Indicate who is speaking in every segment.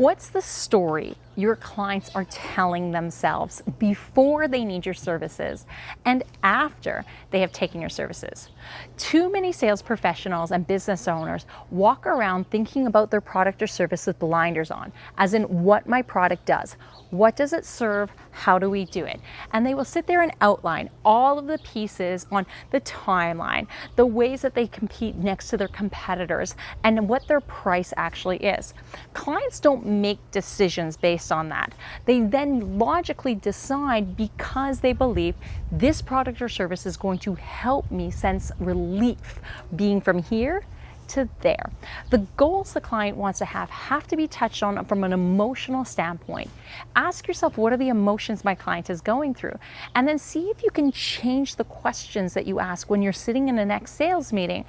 Speaker 1: What's the story your clients are telling themselves before they need your services and after they have taken your services? Too many sales professionals and business owners walk around thinking about their product or service with blinders on, as in what my product does. What does it serve? How do we do it? And they will sit there and outline all of the pieces on the timeline, the ways that they compete next to their competitors, and what their price actually is. Clients don't make decisions based on that. They then logically decide because they believe this product or service is going to help me sense relief being from here to there. The goals the client wants to have have to be touched on from an emotional standpoint. Ask yourself, what are the emotions my client is going through? And then see if you can change the questions that you ask when you're sitting in the next sales meeting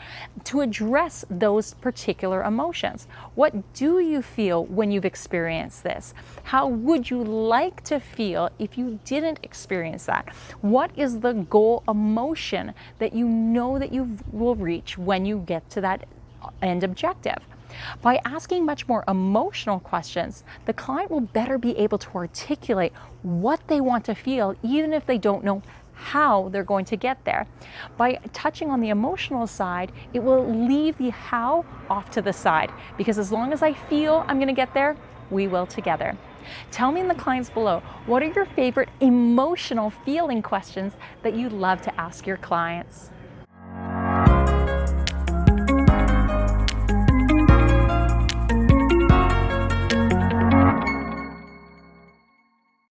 Speaker 1: to address those particular emotions. What do you feel when you've experienced this? How would you like to feel if you didn't experience that? What is the goal emotion that you know that you will reach when you get to that end objective. By asking much more emotional questions, the client will better be able to articulate what they want to feel, even if they don't know how they're going to get there. By touching on the emotional side, it will leave the how off to the side because as long as I feel I'm going to get there, we will together. Tell me in the comments below, what are your favorite emotional feeling questions that you love to ask your clients?